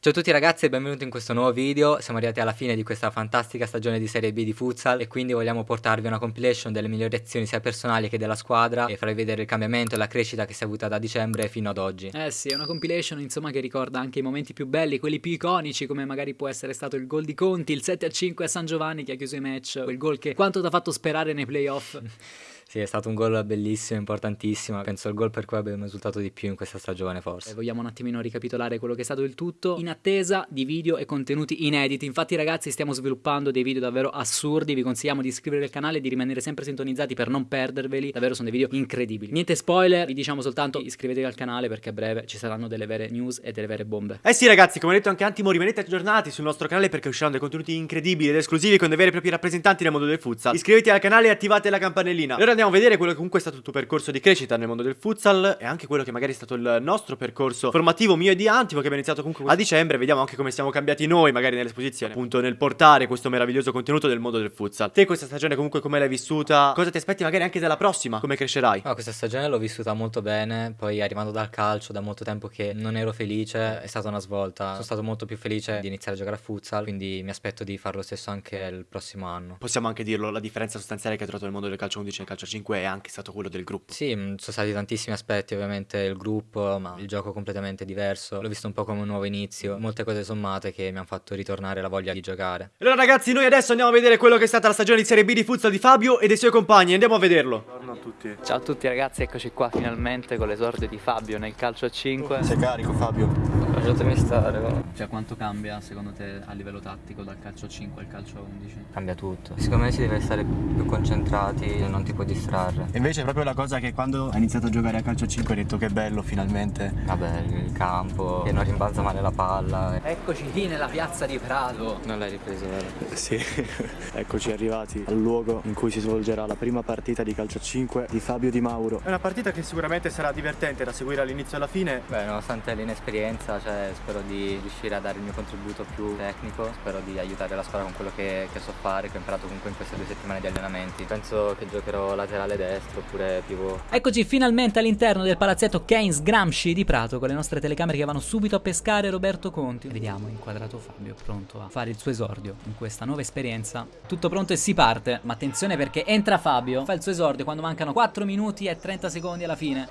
Ciao a tutti ragazzi e benvenuti in questo nuovo video, siamo arrivati alla fine di questa fantastica stagione di Serie B di futsal e quindi vogliamo portarvi una compilation delle migliori azioni sia personali che della squadra e farvi vedere il cambiamento e la crescita che si è avuta da dicembre fino ad oggi. Eh sì, è una compilation insomma che ricorda anche i momenti più belli, quelli più iconici come magari può essere stato il gol di Conti, il 7-5 a San Giovanni che ha chiuso i match, quel gol che quanto ti ha fatto sperare nei playoff. Sì, è stato un gol bellissimo, importantissimo. Penso il gol per cui abbiamo risultato di più in questa stagione, forse. E vogliamo un attimino ricapitolare quello che è stato il tutto in attesa di video e contenuti inediti. Infatti, ragazzi, stiamo sviluppando dei video davvero assurdi. Vi consigliamo di iscrivervi al canale e di rimanere sempre sintonizzati per non perderveli. Davvero sono dei video incredibili. Niente spoiler, vi diciamo soltanto iscrivetevi al canale perché a breve ci saranno delle vere news e delle vere bombe. Eh sì, ragazzi, come ha detto anche Antimo, rimanete aggiornati sul nostro canale perché usciranno dei contenuti incredibili ed esclusivi con dei veri e propri rappresentanti nel mondo del futsal. Iscrivetevi al canale e attivate la campanellina. E ora andiamo a vedere quello che comunque è stato il tuo percorso di crescita nel mondo del futsal e anche quello che magari è stato il nostro percorso formativo mio e di Antimo che abbiamo iniziato comunque a dicembre. Vediamo anche come siamo cambiati noi magari nell'esposizione, appunto nel portare questo meraviglioso contenuto del mondo del futsal. Te questa stagione comunque come l'hai vissuta? Cosa ti aspetti magari anche dalla prossima? Come crescerai? No, questa stagione l'ho vissuta molto bene, poi arrivando dal calcio da molto tempo che non ero felice, è stata una svolta. Sono stato molto più felice di iniziare a giocare a futsal, quindi mi aspetto di fare lo stesso anche il prossimo anno. Possiamo anche dirlo, la differenza sostanziale che hai trovato nel mondo del calcio 11 e nel calcio 5 è anche stato quello del gruppo. Sì, mm, sono stati tantissimi aspetti, ovviamente il gruppo, ma il gioco completamente diverso. L'ho visto un po' come un nuovo inizio, molte cose sommate che mi hanno fatto ritornare la voglia di giocare. Allora ragazzi, noi adesso andiamo a vedere quello che è stata la stagione di Serie B di futsal di Fabio e dei suoi compagni. Andiamo a vederlo. Buongiorno a tutti. Ciao a tutti ragazzi, eccoci qua finalmente con l'esordio di Fabio nel calcio a 5. Sei carico Fabio? Lasciatemi stare, va. Cioè, quanto cambia secondo te a livello tattico dal calcio 5 al calcio 11? Cambia tutto. Secondo me si deve stare più concentrati e non ti puoi distrarre. E invece è proprio la cosa che quando hai iniziato a giocare a calcio a 5 hai detto che bello finalmente. Vabbè, il campo, che non rimbalza male la palla. Eccoci lì nella piazza di Prato. Non l'hai ripreso, vero? Sì, eccoci arrivati al luogo in cui si svolgerà la prima partita di calcio a 5 di Fabio Di Mauro. È una partita che sicuramente sarà divertente da seguire all'inizio e alla fine. Beh, nonostante l'inesperienza, cioè, spero di riuscire a dare il mio contributo più tecnico, spero di aiutare la squadra con quello che, che so fare, che ho imparato comunque in queste due settimane di allenamenti. Penso che giocherò laterale destro oppure pivot. Eccoci finalmente all'interno del palazzetto Keynes Gramsci di Prato con le nostre telecamere che vanno subito a pescare Roberto Conti. Vediamo inquadrato Fabio pronto a fare il suo esordio in questa nuova esperienza. Tutto pronto e si parte. Ma attenzione perché entra Fabio, fa il suo esordio quando mancano 4 minuti e 30 secondi alla fine.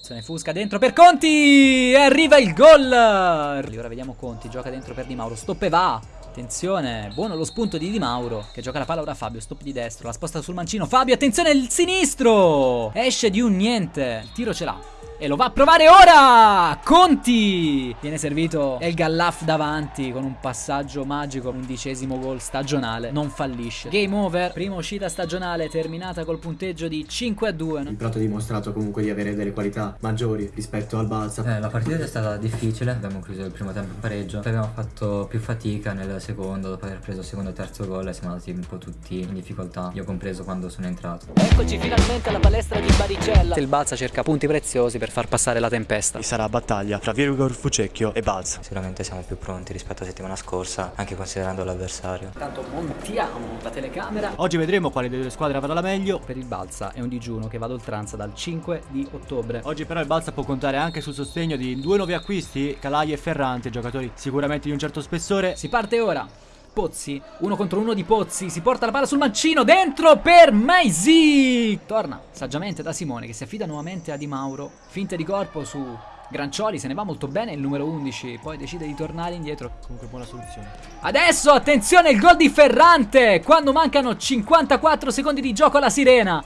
Se ne fusca dentro per Conti e arriva il gol. Ora vediamo Conti, gioca dentro per Di Mauro, stop e va. Attenzione, buono lo spunto di Di Mauro che gioca la palla ora Fabio, stop di destro, la sposta sul mancino. Fabio, attenzione il sinistro! Esce di un niente, il tiro ce l'ha. E lo va a provare ora! Conti! Viene servito El Gallaf davanti con un passaggio magico, undicesimo gol stagionale, non fallisce. Game over, prima uscita stagionale terminata col punteggio di 5 a 2. Il Prato ha dimostrato comunque di avere delle qualità maggiori rispetto al Balsa. Eh, la partita è stata difficile, abbiamo chiuso il primo tempo in pareggio, poi abbiamo fatto più fatica nel secondo, dopo aver preso il secondo e terzo gol e siamo andati un po' tutti in difficoltà, io compreso quando sono entrato. Eccoci finalmente alla palestra di Baricella. Il Balsa cerca punti preziosi per far passare la tempesta. E sarà battaglia tra Virgor Fucecchio e Balza. Sicuramente siamo più pronti rispetto alla settimana scorsa, anche considerando l'avversario. Intanto montiamo la telecamera. Oggi vedremo quale delle due squadre avrà la meglio. Per il Balsa è un digiuno che va ad oltranza dal 5 di ottobre. Oggi però il Balsa può contare anche sul sostegno di due nuovi acquisti, Calai e Ferrante, giocatori sicuramente di un certo spessore. Si parte ora. Pozzi, uno contro uno di Pozzi, si porta la palla sul mancino, dentro per Maisi! Torna saggiamente da Simone che si affida nuovamente a Di Mauro, finte di corpo su Grancioli, se ne va molto bene il numero 11, poi decide di tornare indietro. Comunque buona soluzione. Adesso attenzione il gol di Ferrante, quando mancano 54 secondi di gioco alla sirena.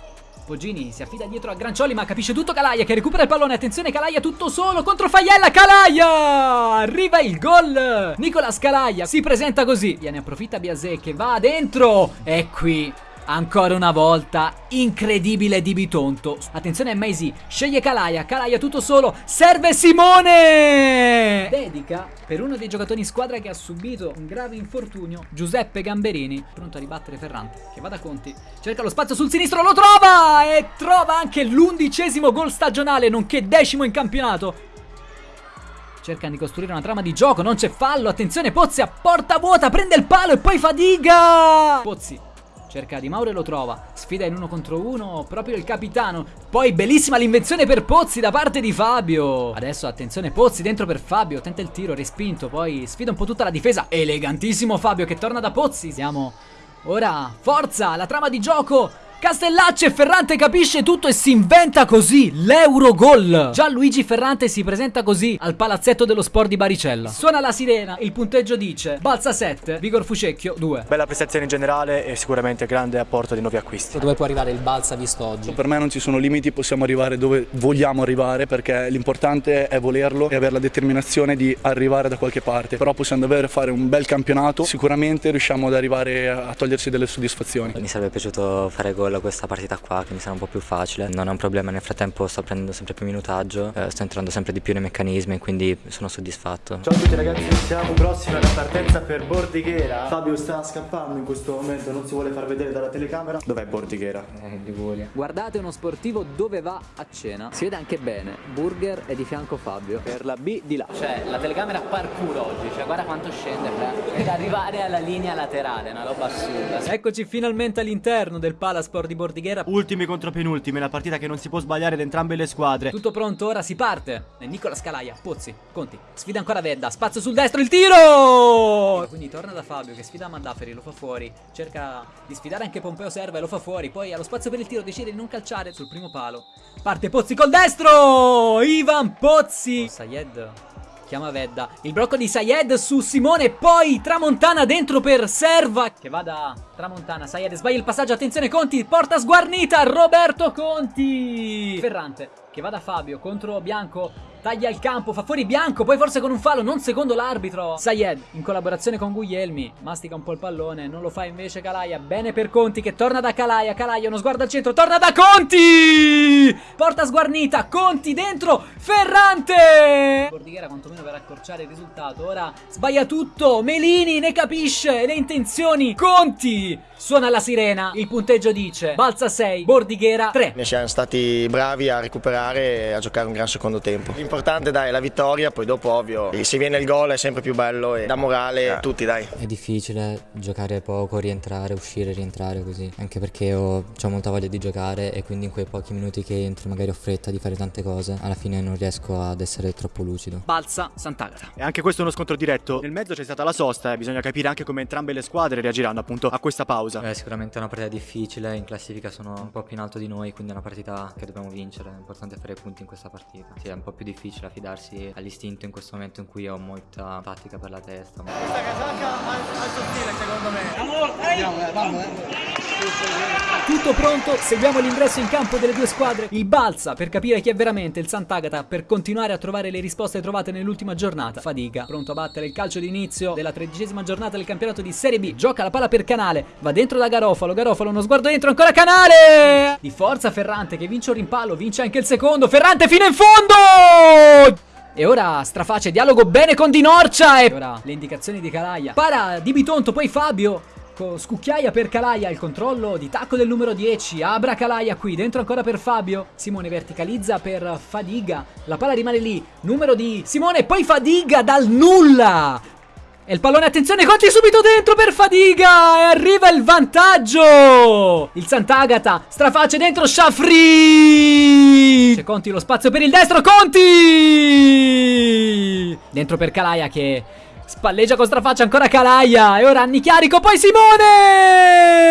Poggini si affida dietro a Grancioli ma capisce tutto Calaia che recupera il pallone. Attenzione Calaia tutto solo contro Faiella. Calaia! Arriva il gol. Nicolas Calaia si presenta così. Gliene approfitta Biasè che va dentro. E qui Ancora una volta, incredibile di Bitonto. Attenzione a sceglie Calaia, Calaia tutto solo, serve Simone! Dedica per uno dei giocatori in squadra che ha subito un grave infortunio, Giuseppe Gamberini, pronto a ribattere Ferrante, che va da Conti, cerca lo spazio sul sinistro, lo trova! E trova anche l'undicesimo gol stagionale, nonché decimo in campionato. Cercano di costruire una trama di gioco, non c'è fallo, attenzione Pozzi a porta vuota, prende il palo e poi fatica! Pozzi cerca Di Mauro e lo trova, sfida in uno contro uno, proprio il capitano, poi bellissima l'invenzione per Pozzi da parte di Fabio, adesso attenzione Pozzi dentro per Fabio, tenta il tiro, respinto, poi sfida un po' tutta la difesa, elegantissimo Fabio che torna da Pozzi, siamo ora, forza, la trama di gioco, Castellacci e Ferrante capisce tutto e si inventa così l'Eurogol. Gianluigi Ferrante si presenta così al palazzetto dello sport di Baricella. Suona la sirena, il punteggio dice Balza 7, Vigor Fucecchio 2. Bella prestazione in generale e sicuramente grande apporto di nuovi acquisti. Dove può arrivare il Balza visto oggi? Per me non ci sono limiti, possiamo arrivare dove vogliamo arrivare perché l'importante è volerlo e avere la determinazione di arrivare da qualche parte. Però possiamo davvero fare un bel campionato, sicuramente riusciamo ad arrivare a togliersi delle soddisfazioni. Mi sarebbe piaciuto fare gol a questa partita qua che mi sarà un po' più facile. Non è un problema, nel frattempo sto prendendo sempre più minutaggio, eh, sto entrando sempre di più nei meccanismi, quindi sono soddisfatto. Ciao a tutti ragazzi, siamo prossimi alla partenza per Bordighera. Fabio sta scappando in questo momento, non si vuole far vedere dalla telecamera. Dov'è Bordighera? Eh, Liguria. Guardate uno sportivo dove va a cena. Si vede anche bene. Burger è di fianco Fabio. Per la B di là. Cioè, la telecamera parkour oggi. Cioè, guarda quanto scende per arrivare alla linea laterale. Una roba assurda. Eccoci finalmente all'interno del Palasport di Bordighera. Ultimi contro penultimi, una partita che non si può sbagliare da entrambe le squadre. Tutto pronto, ora si parte. E Nicola Scalaia, Pozzi, Conti. Sfida ancora Vedda, spazio sul destro, il tiro! E quindi torna da Fabio che sfida Mandaferi, lo fa fuori. Cerca di sfidare anche Pompeo Serva e lo fa fuori. Poi allo spazio per il tiro decide di non calciare sul primo palo. Parte Pozzi col destro! Ivan Pozzi! Sayed chiama Vedda. Il blocco di Sayed su Simone. Poi Tramontana dentro per Serva. Che va da Tramontana. Sayed sbaglia il passaggio. Attenzione Conti. Porta sguarnita. Roberto Conti. Ferrante che va da Fabio contro Bianco. Taglia il campo, fa fuori Bianco, poi forse con un fallo, non secondo l'arbitro. Sayed, in collaborazione con Guglielmi, mastica un po' il pallone, non lo fa invece Calaia. Bene per Conti che torna da Calaia. Calaia, uno sguardo al centro, torna da Conti! Porta sguarnita, Conti dentro, Ferrante! Bordighera quantomeno per accorciare il risultato. Ora sbaglia tutto, Melini ne capisce le intenzioni. Conti suona la sirena, il punteggio dice Balza 6, Bordighera 3. Ne siamo stati bravi a recuperare e a giocare un gran secondo tempo. L'importante dai è la vittoria, poi dopo ovvio se viene il gol è sempre più bello e dà morale a tutti dai. È difficile giocare poco, rientrare, uscire, rientrare così. Anche perché ho, ho molta voglia di giocare e quindi in quei pochi minuti che entro magari ho fretta di fare tante cose, alla fine non riesco ad essere troppo lucido. Balza Sant'Agata. E anche questo è uno scontro diretto. Nel mezzo c'è stata la sosta e bisogna capire anche come entrambe le squadre reagiranno appunto a questa pausa. Eh, sicuramente è una partita difficile, in classifica sono un po' più in alto di noi, quindi è una partita che dobbiamo vincere. È importante fare punti in questa partita. Sì, è un po' più difficile affidarsi all'istinto in questo momento in cui ho molta tattica per la testa. Questa casacca al, al sottile secondo me. Amore, Andiamo, eh, vamos, eh. Tutto pronto, seguiamo l'ingresso in campo delle due squadre. Il Balza per capire chi è veramente il Sant'Agata per continuare a trovare le risposte trovate nell'ultima giornata. Fadiga, pronto a battere il calcio d'inizio della tredicesima giornata del campionato di Serie B. Gioca la palla per Canale, va dentro da Garofalo. Garofalo, uno sguardo dentro, ancora Canale! Di forza Ferrante che vince un rimpallo, vince anche il secondo. Ferrante fino in fondo! E ora straface, dialogo bene con Di Norcia e ora le indicazioni di Calaia. Para di Bitonto, poi Fabio. Scucchiaia per Calaia, il controllo di tacco del numero 10, Abra Calaia qui, dentro ancora per Fabio, Simone verticalizza per Fadiga, la palla rimane lì, numero di Simone, poi Fadiga dal nulla, e il pallone, attenzione, Conti subito dentro per Fadiga! E arriva il vantaggio! Il Sant'Agata straface dentro Shafri! C'è Conti lo spazio per il destro Conti! Dentro per Calaia che Spalleggia con strafaccia ancora Calaia. E ora Annichiarico poi Simone!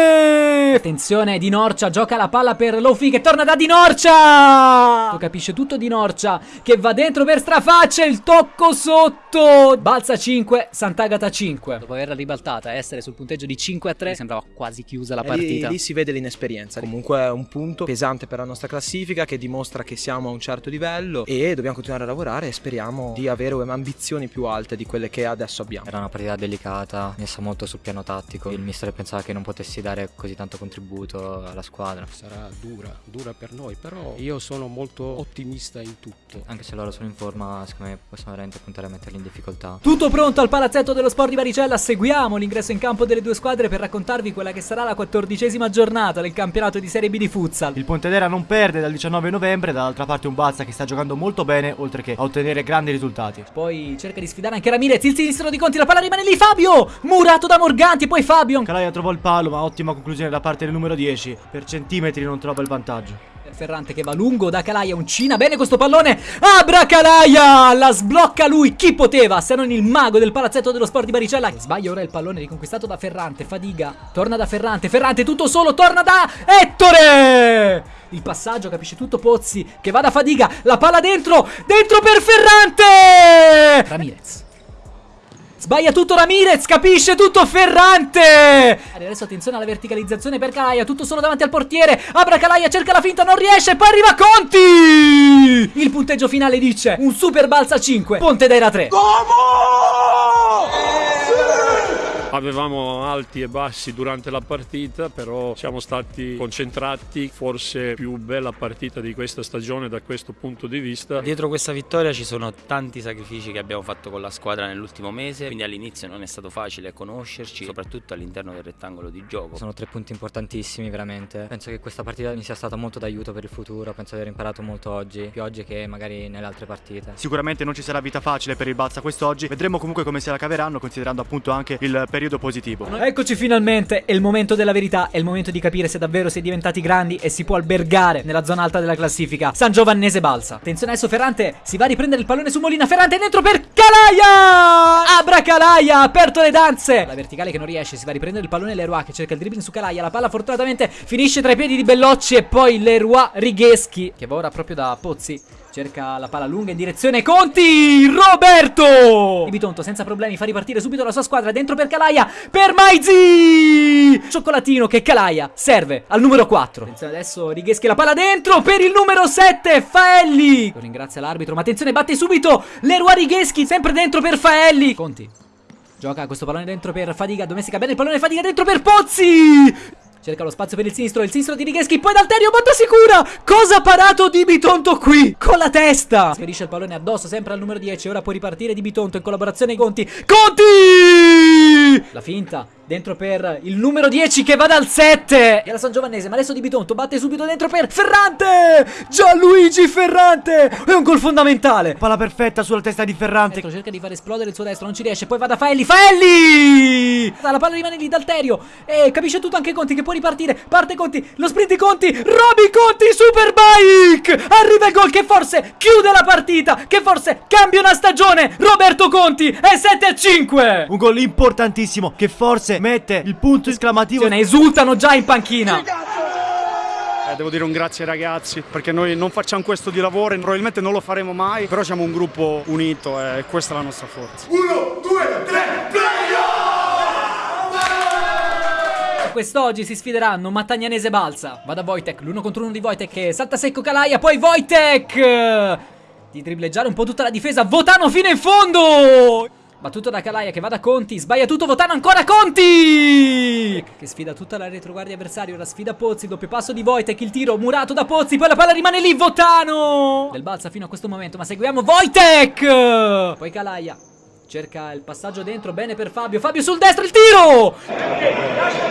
Attenzione Di Norcia gioca la palla per Lofi che torna da Di Norcia! Lo capisce tutto Di Norcia Che va dentro per strafaccia Il tocco sotto. Balza 5 Sant'Agata 5 Dopo averla ribaltata essere sul punteggio di 5 a 3 Sembrava quasi chiusa la partita lì, lì si vede l'inesperienza. Comunque è un punto pesante per la nostra classifica Che dimostra che siamo a un certo livello E dobbiamo continuare a lavorare E speriamo di avere ambizioni più alte di quelle che adesso adesso abbiamo. Era una partita delicata, messa molto sul piano tattico. Il mister pensava che non potessi dare così tanto contributo alla squadra. Sarà dura, dura per noi, però io sono molto ottimista in tutto. Anche se loro sono in forma, secondo me possiamo veramente puntare a metterli in difficoltà. Tutto pronto al palazzetto dello sport di Baricella, seguiamo l'ingresso in campo delle due squadre per raccontarvi quella che sarà la quattordicesima giornata del campionato di Serie B di futsal. Il Pontedera non perde dal 19 novembre, dall'altra parte un Balsa che sta giocando molto bene, oltre che a ottenere grandi risultati. Poi cerca di sfidare anche Ramirez, il sinistro di Conti, la palla rimane lì, Fabio! Murato da Morganti, poi Fabio! Calaia trovò il palo, ma ottima conclusione da parte del numero 10. Per centimetri non trova il vantaggio. Ferrante che va lungo da Calaia, uncina bene questo pallone, Abra Calaia, la sblocca lui, chi poteva se non il mago del palazzetto dello sport di Baricella, sbaglia ora il pallone riconquistato da Ferrante, fadiga, torna da Ferrante, Ferrante tutto solo, torna da Ettore, il passaggio capisce tutto Pozzi che va da fadiga, la palla dentro, dentro per Ferrante, Ramirez. Sbaglia tutto Ramirez, capisce tutto Ferrante! Adesso attenzione alla verticalizzazione per Calaia Tutto solo davanti al portiere. Abra Calaia, cerca la finta, non riesce Poi arriva Conti! Il punteggio finale dice Un super balza 5 Ponte d'Era 3 Avevamo alti e bassi durante la partita, però siamo stati concentrati, forse più bella partita di questa stagione da questo punto di vista. Dietro questa vittoria ci sono tanti sacrifici che abbiamo fatto con la squadra nell'ultimo mese, quindi all'inizio non è stato facile conoscerci, soprattutto all'interno del rettangolo di gioco. Sono tre punti importantissimi veramente. Penso che questa partita mi sia stata molto d'aiuto per il futuro, penso di aver imparato molto oggi, più oggi che magari nelle altre partite. Sicuramente non ci sarà vita facile per il Balsa quest'oggi, vedremo comunque come se la caveranno considerando appunto anche il periodo positivo. Eccoci finalmente, è il momento della verità, è il momento di capire se davvero si è diventati grandi e si può albergare nella zona alta della classifica. San Giovannese balsa. Attenzione adesso Ferrante, si va a riprendere il pallone su Molina, Ferrante dentro per Calaia! Abra Calaia, aperto le danze! La verticale che non riesce, si va a riprendere il pallone Leroy che cerca il dribbling su Calaia, la palla fortunatamente finisce tra i piedi di Bellocci e poi Leroy Righeschi, che va ora proprio da Pozzi. Cerca la palla lunga in direzione Conti Roberto! Di Bitonto senza problemi fa ripartire subito la sua squadra Dentro per Calaia Per Maizi! Cioccolatino che Calaia serve al numero 4 Attenzione adesso Righeschi la palla dentro Per il numero 7 Faelli. Lo ringrazia l'arbitro ma attenzione batte subito Leroy Righeschi sempre dentro per Faelli. Conti Gioca questo pallone dentro per Fadiga Domestica bene il pallone Fadiga dentro per Pozzi Cerca lo spazio per il sinistro, il sinistro di Righeschi, poi D'Alterio, botta sicura! Cosa ha parato Di Bitonto qui? Con la testa! Sferisce il pallone addosso, sempre al numero 10, ora può ripartire Di Bitonto in collaborazione con Conti. Conti! La finta, dentro per il numero 10 che va dal 7 e alla San Giovannese ma adesso Di Bitonto batte subito dentro per Ferrante. Gianluigi Ferrante. È un gol fondamentale. Palla perfetta sulla testa di Ferrante. Dentro, cerca di far esplodere il suo destro non ci riesce poi va da Faelli. Faelli! La palla rimane lì D'Alterio e capisce tutto anche Conti che può ripartire. Parte Conti lo sprint di Conti Roby Conti Superbike! Arriva il gol che forse chiude la partita che forse cambia una stagione. Roberto Conti è 7 a 5 un gol importantissimo che forse mette il punto esclamativo. Ne esultano già in panchina. Eh, devo dire un grazie ai ragazzi perché noi non facciamo questo di lavoro e probabilmente non lo faremo mai, però siamo un gruppo unito e questa è la nostra forza. Uno, due, tre, Quest'oggi si sfideranno Mattagnanese e Balsa. Va da Wojtek, l'uno contro uno di Wojtek che salta secco Calaia, poi Wojtek! Di dribbleggiare un po' tutta la difesa, Votano fino in fondo! Battuto da Calaia che va da Conti Sbaglia tutto Votano ancora Conti! Che sfida tutta la retroguardia avversaria Ora sfida Pozzi Doppio passo di Wojtek Il tiro murato da Pozzi Poi la palla rimane lì Votano! Del balza fino a questo momento Ma seguiamo Wojtek! Poi Calaia Cerca il passaggio dentro Bene per Fabio Fabio sul destro Il tiro!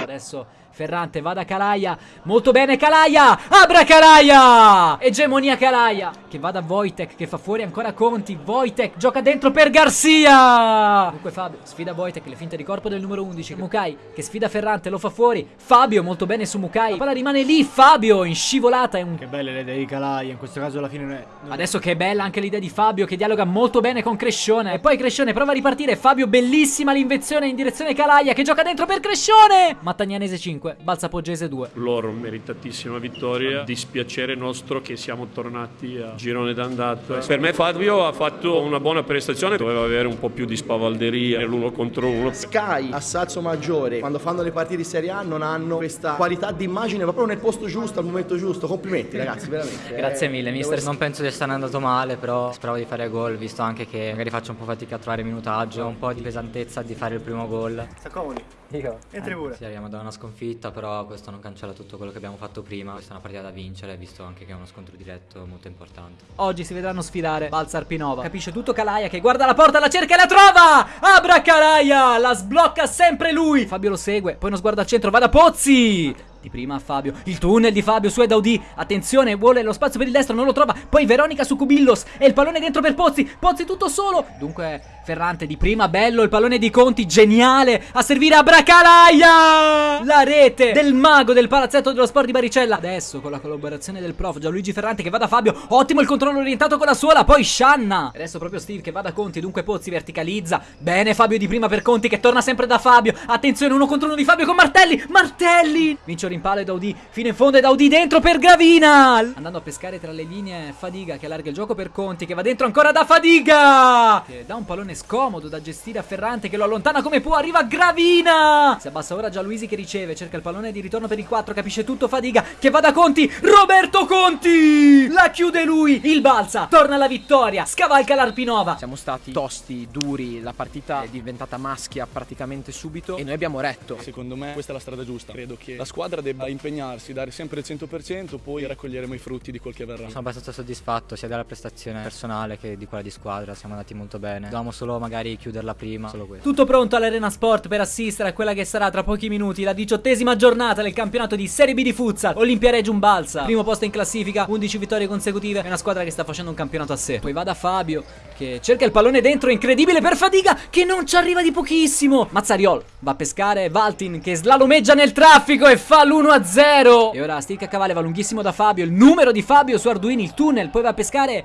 Adesso Ferrante va da Calaia. Molto bene Calaia. Abra Calaia. Egemonia Calaia. Che va da Wojtek Che fa fuori ancora Conti. Wojtek gioca dentro per Garcia. Dunque Fabio sfida Wojtek Le finte di corpo del numero 11 Mukai che sfida Ferrante Lo fa fuori. Fabio molto bene su Mukai. La palla rimane lì Fabio in scivolata è un... Che belle le idee di Calaia In questo caso alla fine non è... Non Adesso che bella anche l'idea di Fabio Che dialoga molto bene con Crescione. E poi Crescione prova a ripartire. Fabio bellissima l'invenzione in direzione Calaia Che gioca dentro per Crescione. Mattagnanese 5 5, Balsa Poggese 2. Loro meritatissima vittoria, dispiacere nostro che siamo tornati a girone d'andata. Per me Fabio ha fatto una buona prestazione, doveva avere un po' più di spavalderia nell'uno contro uno. Sky a Salso Maggiore, quando fanno le partite di Serie A non hanno questa qualità di immagine proprio nel posto giusto, al momento giusto. Complimenti ragazzi, veramente. Grazie mille, mister. Non penso di essere andato male, però speravo di fare gol, visto anche che magari faccio un po' fatica a trovare minutaggio, un po' di pesantezza di fare il primo gol. Sta comodi? Io? Entri pure. Sì, arriviamo da una sconfitta sconfitta, però questo non cancella tutto quello che abbiamo fatto prima. Questa è una partita da vincere, visto anche che è uno scontro diretto molto importante. Oggi si vedranno sfidare Balza Arpinova. Capisce tutto Calaia che guarda la porta, la cerca e la trova! Abra Calaia! La sblocca sempre lui! Fabio lo segue, poi uno sguardo al centro, va da Pozzi! Di prima Fabio, il tunnel di Fabio su Edaudi. Attenzione, vuole lo spazio per il destro, non lo trova. Poi Veronica su Cubillos. E il pallone dentro per Pozzi. Pozzi tutto solo. Dunque Ferrante di prima, bello, il pallone di Conti, geniale. A servire a Bracalaia! La rete del mago del palazzetto dello sport di Baricella. Adesso con la collaborazione del prof Gianluigi Ferrante che va da Fabio Ottimo il controllo orientato con la suola, poi Shanna Adesso proprio Steve che va da Conti, dunque Pozzi verticalizza. Bene Fabio di prima per Conti che torna sempre da Fabio. Attenzione, uno contro uno di Fabio con Martelli. Martelli! Vince rimpallo e Daudi fino in fondo e Daudi dentro per Gravina. Andando a pescare tra le linee Fadiga che allarga il gioco per Conti che va dentro ancora da Fadiga. Che dà un pallone scomodo da gestire a Ferrante che lo allontana come può arriva Gravina. Si abbassa ora già Luisi che riceve cerca il pallone di ritorno per il 4 capisce tutto Fadiga che va da Conti Roberto Conti. La chiude lui il balza torna alla vittoria scavalca l'Arpinova. Siamo stati tosti duri la partita è diventata maschia praticamente subito e noi abbiamo retto. Secondo me questa è la strada giusta. Credo che la squadra debba impegnarsi, dare sempre il 100%, poi raccoglieremo i frutti di quel che verrà. Sono abbastanza soddisfatto sia della prestazione personale che di quella di squadra, siamo andati molto bene. Dovevamo solo magari chiuderla prima, solo questo. Tutto pronto all'Arena Sport per assistere a quella che sarà tra pochi minuti la diciottesima giornata del campionato di Serie B di futsal. Olimpia Regium Balsa, primo posto in classifica, 11 vittorie consecutive, è una squadra che sta facendo un campionato a sé. Poi va da Fabio che cerca il pallone dentro, incredibile per Fadiga che non ci arriva di pochissimo. Mazzariol va a pescare Valtin che slalomeggia nel traffico e fa l'1-0. E ora Steve Caccavale va lunghissimo da Fabio, il numero di Fabio su Arduino, il tunnel, poi va a pescare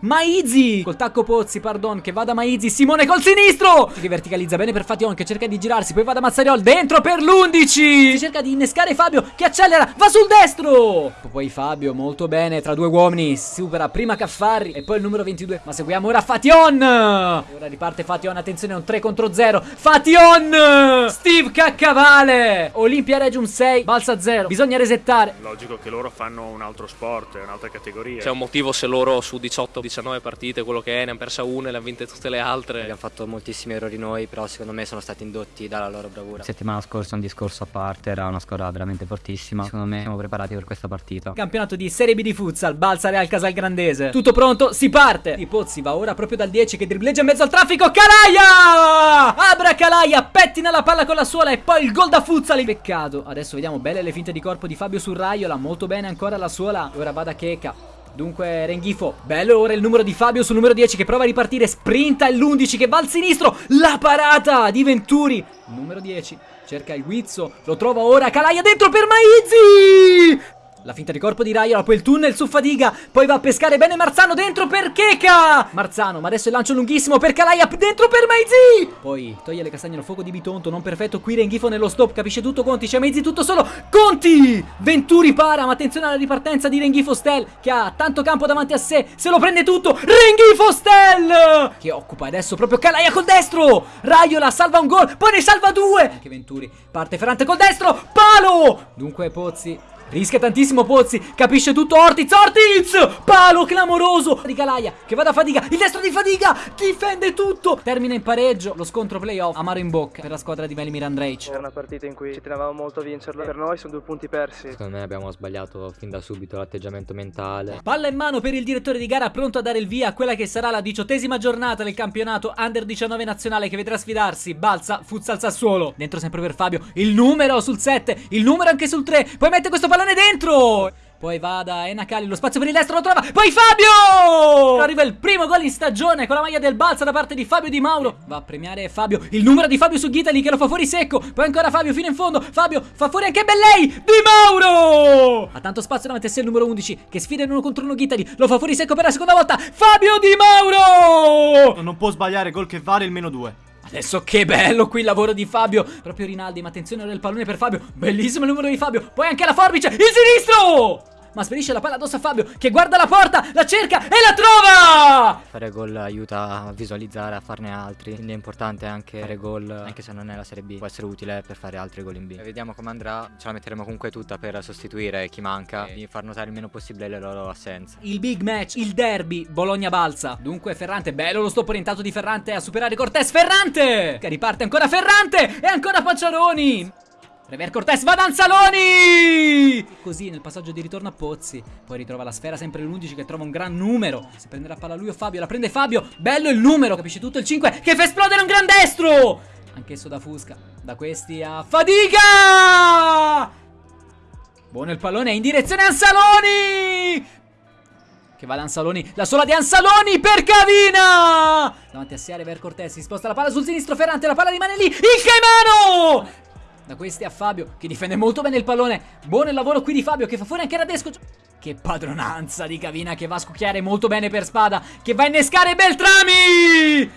Maizi! Col tacco Pozzi, pardon, che va da Maizi. Simone col sinistro! Che verticalizza bene per Fation Che cerca di girarsi, poi va da Mazzariol Dentro per l'11 Cerca di innescare Fabio Che accelera, va sul destro! Poi Fabio, molto bene, tra due uomini Supera prima Caffarri E poi il numero 22 Ma seguiamo ora Fation E ora riparte Fation, attenzione, un 3 contro 0 Fation Steve Caccavale! Olimpia Regium 6, Balsa 0 Bisogna resettare. Logico che loro fanno un altro sport, un'altra categoria. C'è un motivo se loro su 18 19 partite, quello che è, ne hanno persa una e le hanno vinte tutte le altre. Abbiamo fatto moltissimi errori noi, però secondo me sono stati indotti dalla loro bravura. Settimana scorsa un discorso a parte, era una squadra veramente fortissima. Secondo me siamo preparati per questa partita. Campionato di Serie B di futsal, Balsa Real Casalgrandese. Tutto pronto, si parte. Di Pozzi va ora proprio dal 10 che dribbleggia in mezzo al traffico. Calaia! Abra Calaia, pettina la palla con la suola e poi il gol da futsal. Peccato. Adesso vediamo belle le finte di corpo di Fabio Surraiola, molto bene ancora la suola. Ora va da Cheka. Dunque Renghifo, bello ora il numero di Fabio sul numero 10 che prova a ripartire, sprinta l'11 che va al sinistro, la parata di Venturi, numero 10, cerca il Guizzo, lo trova ora, Calaia dentro per Maizzi! La finta di corpo di Raiola, poi il tunnel su Fadiga, poi va a pescare bene Marzano dentro per Cheka! Marzano, ma adesso il lancio lunghissimo per Calaia, dentro per Maizi! Poi toglie le castagne al fuoco di Bitonto, non perfetto, qui Renghifo nello stop, capisce tutto Conti, c'è Maizi tutto solo, Conti! Venturi para, ma attenzione alla ripartenza di Renghifo Stel, che ha tanto campo davanti a sé, se lo prende tutto, Renghifo Stel! Che occupa adesso proprio Calaia col destro! Raiola salva un gol, poi ne salva due! Anche Venturi, parte Ferrante col destro, palo! Dunque Pozzi Rischia tantissimo Pozzi, capisce tutto Ortiz, Ortiz! Palo clamoroso di Calaia, che va da Fadiga, il destro di Fadiga, difende tutto! Termina in pareggio, lo scontro playoff, amaro in bocca per la squadra di Velimir Andrej. Era una partita in cui ci tenevamo molto a vincerla, per noi sono due punti persi. Secondo me abbiamo sbagliato fin da subito l'atteggiamento mentale. Palla in mano per il direttore di gara, pronto a dare il via a quella che sarà la diciottesima giornata del campionato Under 19 nazionale che vedrà sfidarsi Balsa, Futsal Sassuolo. Dentro sempre per Fabio, il numero sul 7, il numero anche sul 3, poi mette questo pallone dentro! Poi va da Enacali, lo spazio per il destro lo trova. Poi Fabio! Arriva il primo gol in stagione con la maglia del Balsa da parte di Fabio Di Mauro. Va a premiare Fabio. Il numero di Fabio su Ghitali che lo fa fuori secco. Poi ancora Fabio fino in fondo. Fabio fa fuori anche Bellei. Di Mauro! Ha tanto spazio davanti a sé il numero 11 che sfida in uno contro uno Ghitali. Lo fa fuori secco per la seconda volta. Fabio Di Mauro! Non può sbagliare gol che vale il meno 2. Adesso che bello qui il lavoro di Fabio. Proprio Rinaldi, ma attenzione ora il pallone per Fabio. Bellissimo il numero di Fabio. Poi anche la forbice, il sinistro ma spedisce la palla addosso a Fabio che guarda la porta, la cerca e la trova! Fare gol aiuta a visualizzare, a farne altri, quindi è importante anche fare gol, anche se non è la Serie B, può essere utile per fare altri gol in B. E vediamo come andrà, ce la metteremo comunque tutta per sostituire chi manca e far notare il meno possibile le loro assenze. Il big match, il derby, Bologna-Balsa. Dunque Ferrante, bello lo stop orientato di Ferrante a superare Cortés, Ferrante! Che riparte ancora Ferrante e ancora Pacciaroni! Rever Cortés va da Anzaloni! Così nel passaggio di ritorno a Pozzi. Poi ritrova la sfera sempre l'11 che trova un gran numero. Si prenderà palla lui o Fabio. La prende Fabio. Bello il numero. Capisce tutto il 5 che fa esplodere un gran destro. Anch'esso da Fusca. Da questi a Fadiga! Buono il pallone in direzione Anzaloni! Che va da Ansaloni, la sola di Ansaloni per Cavina! Davanti a sé Rever Cortés, si sposta la palla sul sinistro Ferrante, la palla rimane lì, il Caimano! Da questi a Fabio, che difende molto bene il pallone. Buono il lavoro qui di Fabio, che fa fuori anche Radesco. Che padronanza di Cavina, che va a scucchiare molto bene per spada, che va a innescare Beltrami!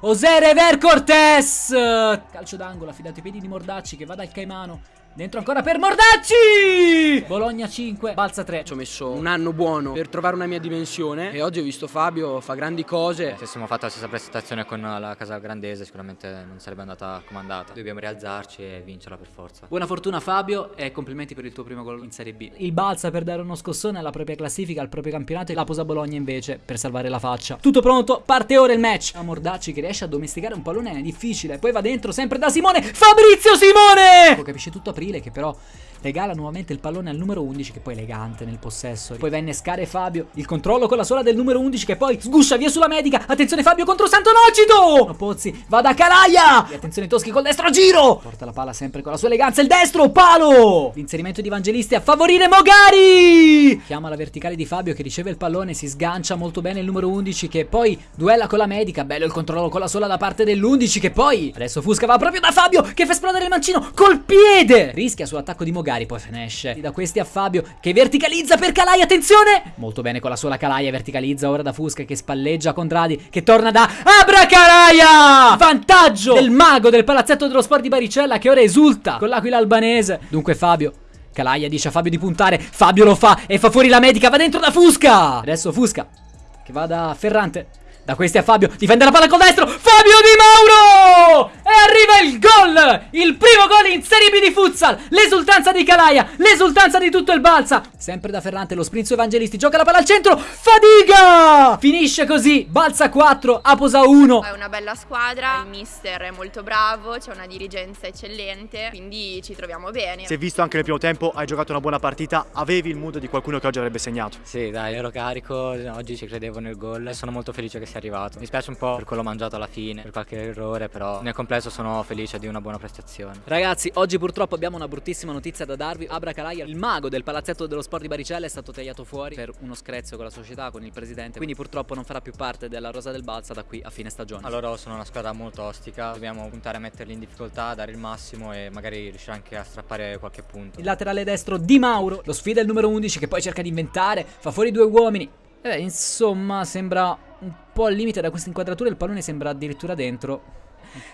José Rever Cortés! Calcio d'angolo, affidato ai piedi di Mordacci, che va dal Caimano. Dentro ancora per Mordacci! Bologna 5, Balza 3. Ci ho messo un anno buono per trovare una mia dimensione e oggi ho visto Fabio fa grandi cose. Se avessimo fatto la stessa prestazione con la casa grandese sicuramente non sarebbe andata comandata. Dobbiamo rialzarci e vincerla per forza. Buona fortuna Fabio e complimenti per il tuo primo gol in Serie B. Il Balza per dare uno scossone alla propria classifica, al proprio campionato e la posa Bologna invece per salvare la faccia. Tutto pronto, parte ora il match. A Mordacci che riesce a domesticare un pallone è difficile, poi va dentro sempre da Simone, Fabrizio Simone! Lo capisce tutto aprile che però regala nuovamente il pallone al numero 11 che poi è elegante nel possesso. Poi va a innescare Fabio, il controllo con la sola del numero 11 che poi sguscia via sulla medica. Attenzione Fabio contro Santonocito! Pozzi va da Calaia! E attenzione Toschi col destro a giro! Porta la palla sempre con la sua eleganza il destro, palo! L'inserimento di Evangelisti a favorire Mogari! Chiama la verticale di Fabio che riceve il pallone, si sgancia molto bene il numero 11 che poi duella con la medica. Bello il controllo con la sola da parte dell'11 che poi adesso Fusca va proprio da Fabio che fa esplodere il mancino col piede! Rischia sull'attacco di Mogari poi finisce da questi a Fabio che verticalizza per Calai, attenzione! Molto bene con la sola Calaia, verticalizza ora da Fusca che spalleggia Condradi che torna da Abracalaia! Vantaggio del mago del palazzetto dello sport di Baricella che ora esulta con l'aquila albanese. Dunque Fabio Calaia dice a Fabio di puntare, Fabio lo fa e fa fuori la medica, va dentro da Fusca! Adesso Fusca che va da Ferrante da questi a Fabio, difende la palla col destro, Fabio Di Mauro! E arriva il gol! Il primo gol in Serie B di futsal! L'esultanza di Calaia, l'esultanza di tutto il Balsa! Sempre da Ferrante, lo sprint su Evangelisti, gioca la palla al centro, Fadiga! Finisce così, Balsa 4, Aposa 1. È una bella squadra, il mister è molto bravo, c'è una dirigenza eccellente, quindi ci troviamo bene. Si è visto anche nel primo tempo, hai giocato una buona partita, avevi il mood di qualcuno che oggi avrebbe segnato. Sì, dai, ero carico, oggi ci credevo nel gol e sono molto felice che sia arrivato. Mi spiace un po' per quello mangiato alla fine, per qualche errore, però nel complesso sono felice di una buona prestazione. Ragazzi, oggi purtroppo abbiamo una bruttissima notizia da darvi. Abra Calaia, il mago del palazzetto dello sport di Baricella, è stato tagliato fuori per uno screzio con la società, con il presidente. Quindi purtroppo non farà più parte della rosa del Balsa da qui a fine stagione. Allora sono una squadra molto ostica, dobbiamo puntare a metterli in difficoltà, dare il massimo e magari riuscire anche a strappare qualche punto. Il laterale destro Di Mauro, lo sfida il numero 11 che poi cerca di inventare, fa fuori due uomini. Eh, insomma, sembra un po' al limite da questa inquadratura, il pallone sembra addirittura dentro.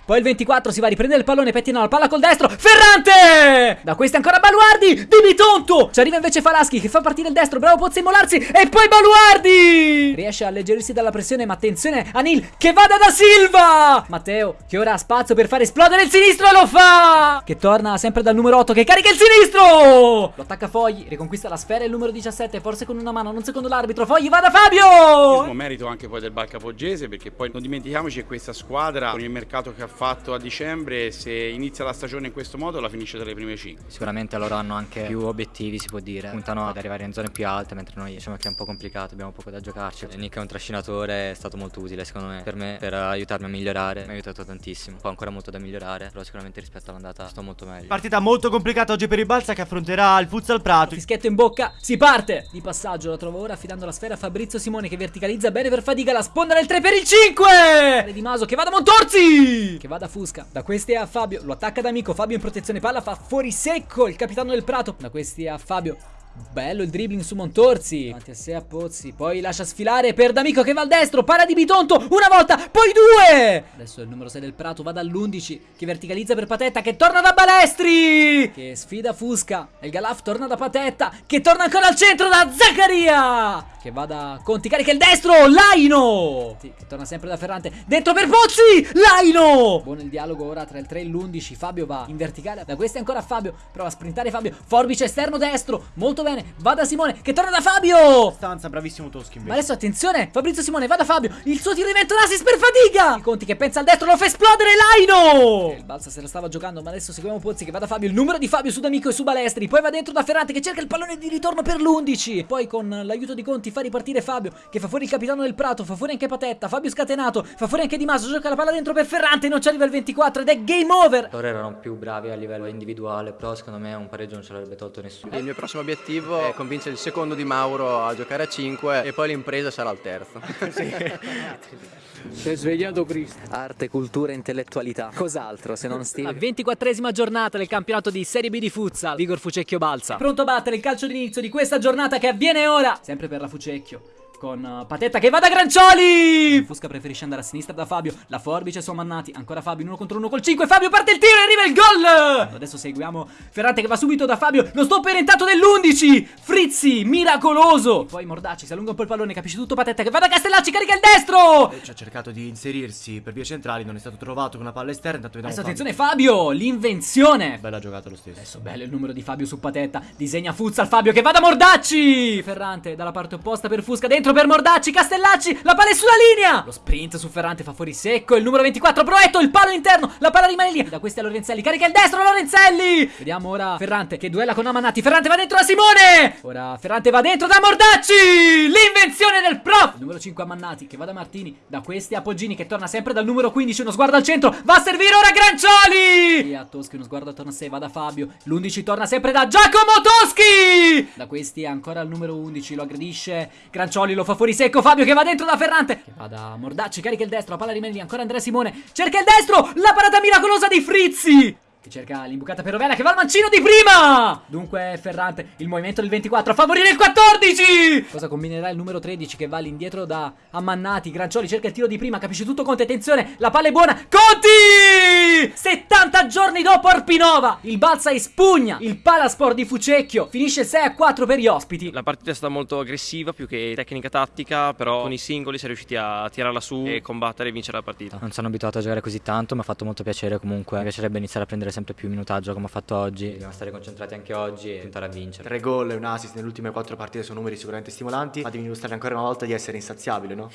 Poi il 24 si va a riprendere il pallone, pettina la palla col destro, Ferrante! Da questi ancora Baluardi, Di Bitonto! Ci arriva invece Falaschi che fa partire il destro, bravo Pozzi a e poi Baluardi! Riesce a alleggerirsi dalla pressione, ma attenzione a Nil che vada da Silva! Matteo che ora ha spazio per fare esplodere il sinistro e lo fa! Che torna sempre dal numero 8 che carica il sinistro! Lo attacca Fogli, riconquista la sfera il numero 17, forse con una mano, non secondo l'arbitro, Fogli va da Fabio! merito anche poi del Balcapoggese perché poi non dimentichiamoci che questa squadra con il mercato che ha fatto a dicembre se inizia la stagione in questo modo la finisce tra le prime 5 sicuramente loro hanno anche più obiettivi si può dire. Puntano ad arrivare in zone più alte mentre noi diciamo che è un po' complicato abbiamo poco da giocarci. Nick è un trascinatore è stato molto utile secondo me. Per me per aiutarmi a migliorare mi ha aiutato tantissimo. Ho ancora molto da migliorare però sicuramente rispetto all'andata sto molto meglio. Partita molto complicata oggi per il Balsa che affronterà il Futsal Prato. Fischetto in bocca si parte! Di passaggio la trovo ora affidando la sfera a Fabrizio Simone che verticalizza bene per Fadiga la sponda del 3 per il 5 Di Maso che va da Montorzi che va da Fusca. Da questi a Fabio. Lo attacca da amico. Fabio in protezione. Palla fa fuori secco. Il capitano del Prato. Da questi a Fabio Bello il dribbling su Montorzi Davanti a sé a Pozzi Poi lascia sfilare per D'Amico che va al destro Para di Bitonto Una volta Poi due! Adesso il numero 6 del Prato va dall'11 Che verticalizza per Patetta Che torna da Balestri! Che sfida Fusca E il Galaf torna da Patetta Che torna ancora al centro da Zaccaria! Che va da Conti Carica il destro Laino! Che torna sempre da Ferrante Dentro per Pozzi Laino! Buono il dialogo ora tra il 3 e l'11 Fabio va in verticale Da questi ancora Fabio Prova a sprintare Fabio Forbice esterno destro Molto bene, va da Simone che torna da Fabio. Stanza, bravissimo Toschi Ma adesso attenzione, Fabrizio Simone, va da Fabio. Il suo tiro diventa un assist per fatica. Il Conti che pensa al destro lo fa esplodere Laino. Il Balsa se la stava giocando, ma adesso seguiamo Pozzi che va da Fabio. Il numero di Fabio su D'Amico e su Balestri. Poi va dentro da Ferrante che cerca il pallone di ritorno per l'11. Poi con l'aiuto di Conti fa ripartire Fabio che fa fuori il capitano del Prato, fa fuori anche Patetta, Fabio scatenato, fa fuori anche Di Maso, gioca la palla dentro per Ferrante, non ci arriva il 24 ed è game over. Loro erano più bravi a livello individuale, però secondo me un pareggio non ce l'avrebbe tolto nessuno. Il mio prossimo obiettivo è convincere il secondo di Mauro a giocare a 5 e poi l'impresa sarà il terzo. Si è svegliato Cristo. Arte, cultura, intellettualità. Cos'altro se non Steve? La 24esima giornata del campionato di Serie B di futsal. Vigor Fucecchio balza. Pronto a battere il calcio d'inizio di questa giornata che avviene ora. Sempre per la Fucecchio. Con uh, Patetta che va da Grancioli! Fusca preferisce andare a sinistra da Fabio. La forbice su Mannati. Ancora Fabio in uno contro uno col 5 Fabio parte il tiro e arriva il gol! Adesso seguiamo Ferrante che va subito da Fabio. Lo stop orientato dell'11 Frizzi miracoloso. Poi Mordacci si allunga un po' il pallone Capisce tutto. Patetta che va da Castellacci Carica il destro. Ci ha cercato di inserirsi per vie centrali Non è stato trovato con una palla esterna. Intanto vediamo Adesso attenzione Fabio L'invenzione. Bella giocata lo stesso. Adesso bello il numero di Fabio su Patetta Disegna futsal Fabio che va da Mordacci Ferrante dalla parte opposta per Fusca Dentro per Mordacci Castellacci La palla è sulla linea! Lo sprint su Ferrante fa fuori secco Il numero 24 Proetto Il palo interno La palla rimane lì. Da questi a Lorenzelli Carica il destro Lorenzelli! Vediamo ora Ferrante che duella con Amanati. Ferrante va dentro da Simone! Ora Ferrante va dentro da Mordacci! L'invenzione del prof! Il numero 5 Amannati che va da Martini Da questi a Poggini che torna sempre dal numero 15 Uno sguardo al centro Va a servire ora Grancioli! Via Toschi uno sguardo attorno a sé Va da Fabio L'11 torna sempre da Giacomo Toschi! Da questi ancora al numero 11 Lo aggredisce Grancioli lo fa fuori secco Fabio che va dentro da Ferrante. Che va da Mordacci Carica il destro La palla rimane lì Ancora Andrea Simone. Cerca il destro La parata miracolosa di Frizzi che cerca l'imbucata per Rovella che va al mancino di prima! Dunque Ferrante Il movimento del 24 a favorire il 14 Cosa combinerà il numero 13 che va all'indietro da Ammannati Grancioli cerca il tiro di prima Capisce tutto Conte Attenzione La palla è buona Conti! 70 giorni dopo Arpinova Il Balsa espugna Il Palasport di Fucecchio Finisce 6 a 4 per gli ospiti. La partita è stata molto aggressiva più che tecnica tattica Però con i singoli si è riusciti a tirarla su e combattere e vincere la partita. Non sono abituato a giocare così tanto Mi ha fatto molto piacere comunque. Mi piacerebbe iniziare a prendere sempre più minutaggio come ho fatto oggi Dobbiamo stare concentrati anche oggi e tentare a vincere. Tre gol e un assist nelle ultime quattro partite sono numeri sicuramente stimolanti. Ma devi dimostrare ancora una volta di essere insaziabile, no?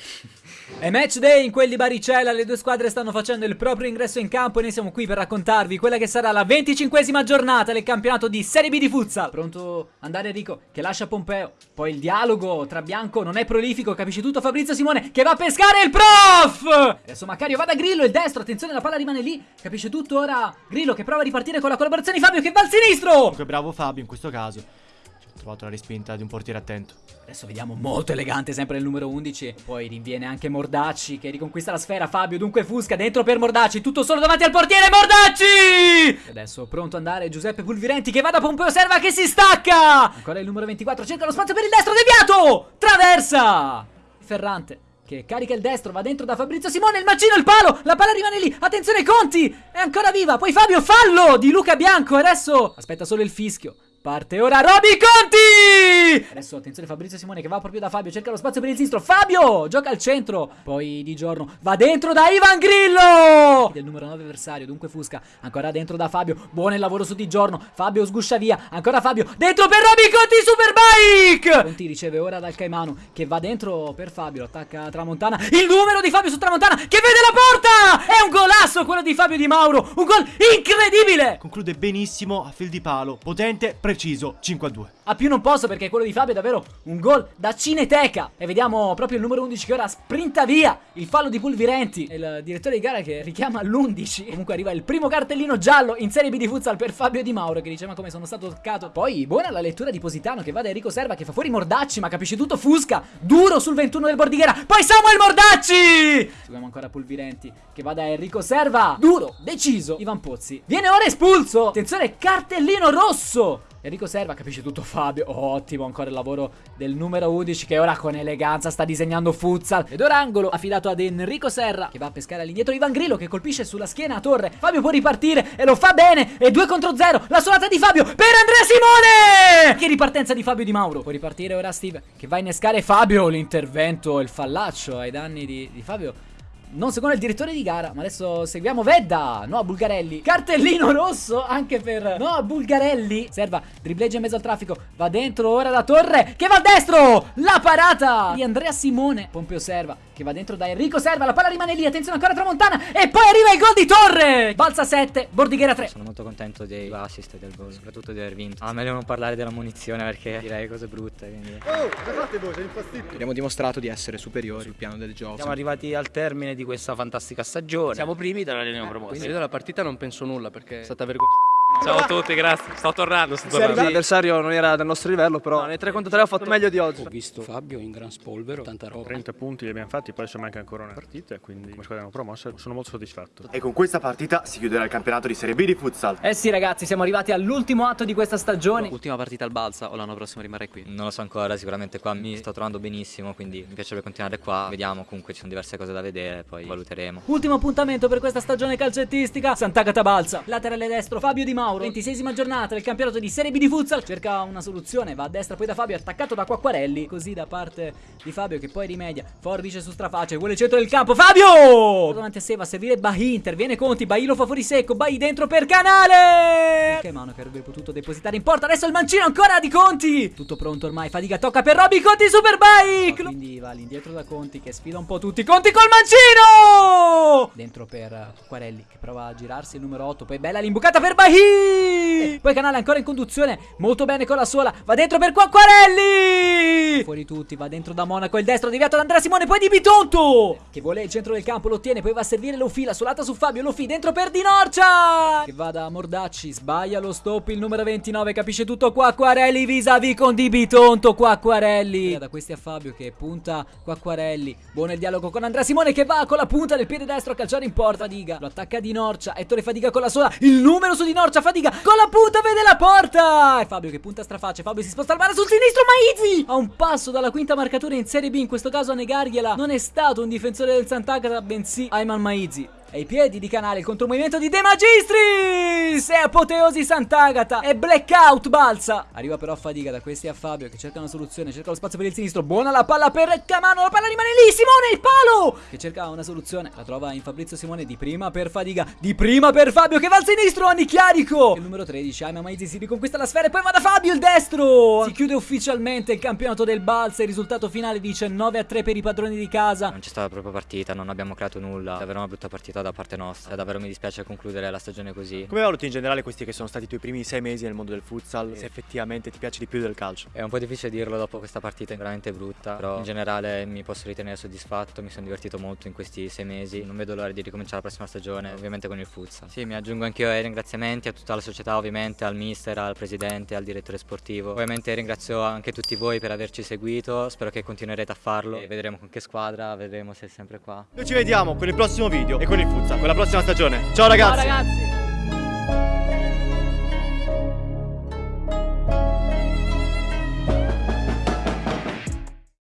È match day in quel di Baricella Le due squadre stanno facendo il proprio ingresso in campo E noi siamo qui per raccontarvi quella che sarà la 25esima giornata del campionato di Serie B di futsal. Pronto andare Enrico? Che lascia Pompeo. Poi il dialogo tra Bianco non è prolifico Capisce tutto Fabrizio Simone che va a pescare il prof! Adesso Maccario va da Grillo il destro Attenzione la palla rimane lì. Capisce tutto? Ora Grillo che prova a ripartire con la collaborazione di Fabio che va al sinistro! Comunque bravo Fabio in questo caso. Ci ho trovato la respinta di un portiere attento. Adesso vediamo molto elegante sempre il numero 11 Poi rinviene anche Mordacci che riconquista la sfera. Fabio dunque Fusca dentro per Mordacci. Tutto solo davanti al portiere Mordacci! Adesso pronto ad andare Giuseppe Pulvirenti che va da Pompeo Serva che si stacca! Ancora il numero 24 cerca lo spazio per il destro deviato! Traversa! Ferrante che carica il destro, va dentro da Fabrizio Simone, il macino, il palo, la palla rimane lì, attenzione Conti, è ancora viva, poi Fabio, fallo di Luca Bianco, adesso aspetta solo il fischio, Parte ora Roby Conti! Adesso attenzione Fabrizio Simone che va proprio da Fabio, cerca lo spazio per il sinistro. Fabio gioca al centro. Poi Di Giorno va dentro da Ivan Grillo! Del numero 9 avversario, dunque Fusca. Ancora dentro da Fabio. Buono il lavoro su Di Giorno. Fabio sguscia via. Ancora Fabio. Dentro per Roby Conti Superbike! Conti riceve ora dal Caimano che va dentro per Fabio. Attacca Tramontana. Il numero di Fabio su Tramontana che vede la porta! È un golasso quello di Fabio Di Mauro. Un gol incredibile! Conclude benissimo a fil di palo. Potente, preciso, 5 a 2. A più non posso perché quello di Fabio è davvero un gol da cineteca. E vediamo proprio il numero 11 che ora sprinta via. Il fallo di Pulvirenti. Il direttore di gara che richiama l'11. Comunque arriva il primo cartellino giallo in Serie B di futsal per Fabio Di Mauro che diceva come sono stato toccato. Poi buona la lettura di Positano che va da Enrico Serva che fa fuori Mordacci ma capisce tutto Fusca. Duro sul 21 del Bordighera. Poi Samuel Mordacci. Seguiamo ancora Pulvirenti che va da Enrico Serva. Duro, deciso. Ivan Pozzi. Viene ora espulso. Attenzione, cartellino rosso. Enrico Serva capisce tutto Fabio Ottimo ancora il lavoro del numero 11 Che ora con eleganza sta disegnando futsal. Ed ora angolo affidato ad Enrico Serra Che va a pescare all'indietro Ivan Grillo Che colpisce sulla schiena a torre. Fabio può ripartire e lo fa bene E 2 contro 0 La solata di Fabio per Andrea Simone! Che ripartenza di Fabio Di Mauro. Può ripartire ora Steve Che va a innescare Fabio L'intervento, il fallaccio ai danni di, di Fabio non secondo il direttore di gara, ma adesso seguiamo Vedda, no a Bulgarelli. Cartellino rosso anche per no a Bulgarelli. Serva, dribbleggia in mezzo al traffico, va dentro ora da Torre, che va al destro! La parata di Andrea Simone. Pompeo Serva, che va dentro da Enrico Serva, la palla rimane lì, attenzione ancora Tramontana, e poi arriva il gol di Torre! Balza 7, Bordighera 3. Sono molto contento dei assist e del gol, soprattutto di aver vinto. Ah, meglio non parlare della munizione perché direi cose brutte. Quindi... Oh, cosa fate voi? Sei infastidito. Abbiamo dimostrato di essere superiori sul piano del gioco. Siamo arrivati al termine di questa fantastica stagione. Siamo primi dalla linea promossi. Quindi io della partita non penso nulla perché è stata vergogna. Ciao a tutti, grazie. Sto tornando, sto Sì, L'avversario non era del nostro livello, però nei 3 contro 3 ho fatto meglio di oggi. Ho visto Fabio in gran spolvero, tanta roba. 30 punti li abbiamo fatti, poi adesso manca ancora una partita, quindi come squadra promossa sono molto soddisfatto. E con questa partita si chiuderà il campionato di Serie B di futsal. Eh sì ragazzi, siamo arrivati all'ultimo atto di questa stagione. Ultima partita al Balsa o l'anno prossimo rimarrei qui? Non lo so ancora, sicuramente qua mi sto trovando benissimo, quindi mi piacerebbe continuare qua. Vediamo, comunque ci sono diverse cose da vedere, poi valuteremo. Ultimo appuntamento per questa stagione calcettistica Sant'Agata Balsa Laterale destro Fabio Di Mauro 26esima giornata del campionato di Serie B di futsal. Cerca una soluzione Va a destra poi da Fabio Attaccato da Quacquarelli. Così da parte di Fabio che poi rimedia. Forbice su straface Vuole il centro del campo. Fabio! Davanti a sé va a servire Bahi Interviene Conti Bahi lo fa fuori secco Bahi dentro per Canale! Che mano che avrebbe potuto depositare in porta? Adesso il mancino ancora di Conti! Tutto pronto ormai Fadiga tocca per Robby Conti super bike! Quindi va all'indietro da Conti Che sfida un po' tutti. Conti col mancino! Dentro per Quacquarelli Che prova a girarsi il numero 8 Poi bella l'imbucata per Bahi Fui! Poi Canale ancora in conduzione Molto bene con la sola Va dentro per Quacquarelli! Fuori tutti Va dentro da Monaco Il destro deviato da Andrea Simone Poi di Bitonto! Che vuole il centro del campo Lo ottiene Poi va a servire Lofi La solata su Fabio Lofi dentro per Di Norcia! Che va da Mordacci Sbaglia lo stop Il numero 29 Capisce tutto Quacquarelli Vis-a-vis con Di Bitonto Quacquarelli! Da questi a Fabio Che punta Quacquarelli Buono il dialogo con Andrea Simone Che va con la punta del piede destro a calciare in porta Fadiga Lo attacca Di Norcia Ettore Fadiga con la sola Il numero su Di Norcia Fadiga con la punta vede la porta! E Fabio che punta a strafacce Fabio si sposta al mare sul sinistro Maizzi A un passo dalla quinta marcatura in Serie B In questo caso a negargliela Non è stato un difensore del Sant'Agata Bensì Ayman Maizzi ai piedi di canale il contromovimento di De Magistris! E apoteosi Sant'Agata! E blackout balza arriva però a fatica da questi a Fabio che cerca una soluzione cerca lo spazio per il sinistro buona la palla per Camano la palla rimane lì Simone il palo! Che cerca una soluzione la trova in Fabrizio Simone di prima per Fadiga di prima per Fabio che va al sinistro Anni Chiarico il numero 13 Aima Maizzi si riconquista la sfera e poi va da Fabio il destro! Si chiude ufficialmente il campionato del balza il risultato finale dice 9 a 3 per i padroni di casa. Non c'è stata proprio partita, non abbiamo creato nulla, davvero una brutta partita da parte nostra, davvero mi dispiace concludere la stagione così. Come valuti in generale questi che sono stati i tuoi primi sei mesi nel mondo del futsal? Se effettivamente ti piace di più del calcio? È un po' difficile dirlo dopo questa partita veramente brutta, però in generale mi posso ritenere soddisfatto, mi sono divertito molto in questi sei mesi, non vedo l'ora di ricominciare la prossima stagione, ovviamente con il futsal. Sì, mi aggiungo anch'io ai ringraziamenti a tutta la società ovviamente, al mister, al presidente, al direttore sportivo. Ovviamente ringrazio anche tutti voi per averci seguito, spero che continuerete a farlo e vedremo con che squadra, vedremo se è sempre qua. Noi ci vediamo con il prossimo video e con il puzza. Con la prossima stagione. Ciao ragazzi. Ciao ragazzi.